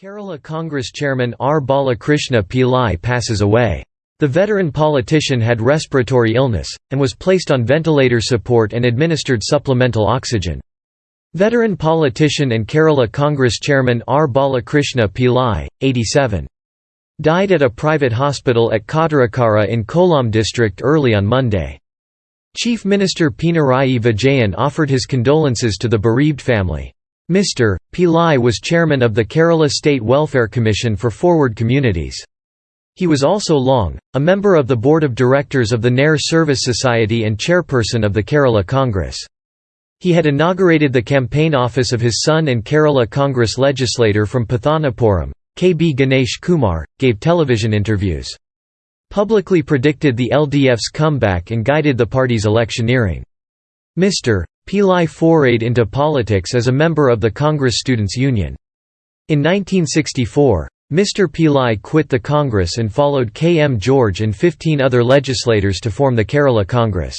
Kerala Congress chairman R. Balakrishna Pillai passes away. The veteran politician had respiratory illness, and was placed on ventilator support and administered supplemental oxygen. Veteran politician and Kerala Congress chairman R. Balakrishna Pillai, 87. Died at a private hospital at Kottarakara in Kollam district early on Monday. Chief Minister Pinarayi Vijayan offered his condolences to the bereaved family. Mr. Pillai was chairman of the Kerala State Welfare Commission for Forward Communities. He was also long, a member of the board of directors of the Nair Service Society and chairperson of the Kerala Congress. He had inaugurated the campaign office of his son and Kerala Congress legislator from Pathanapuram, K. B. Ganesh Kumar, gave television interviews. Publicly predicted the LDF's comeback and guided the party's electioneering. Mr. Pillai forayed into politics as a member of the Congress Students' Union. In 1964, Mr. Pillai quit the Congress and followed K. M. George and 15 other legislators to form the Kerala Congress.